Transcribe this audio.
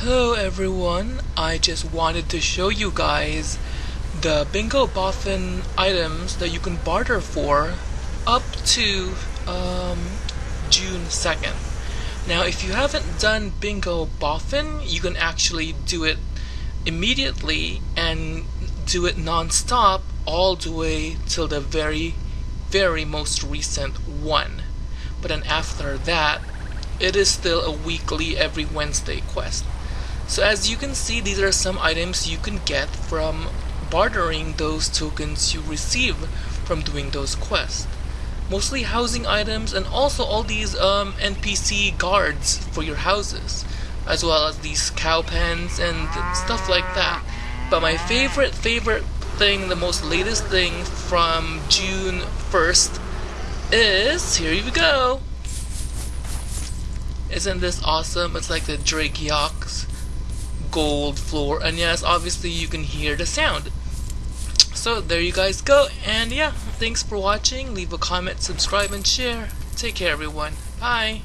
Hello everyone, I just wanted to show you guys the Bingo Boffin items that you can barter for up to um, June 2nd. Now if you haven't done Bingo Boffin, you can actually do it immediately and do it non-stop all the way till the very very most recent one. But then after that, it is still a weekly every Wednesday quest. So as you can see, these are some items you can get from bartering those tokens you receive from doing those quests. Mostly housing items and also all these um, NPC guards for your houses, as well as these cow pens and stuff like that. But my favorite, favorite thing, the most latest thing from June 1st is, here you go. Isn't this awesome? It's like the Dragiox gold floor and yes obviously you can hear the sound. So there you guys go and yeah thanks for watching. Leave a comment subscribe and share. Take care everyone. Bye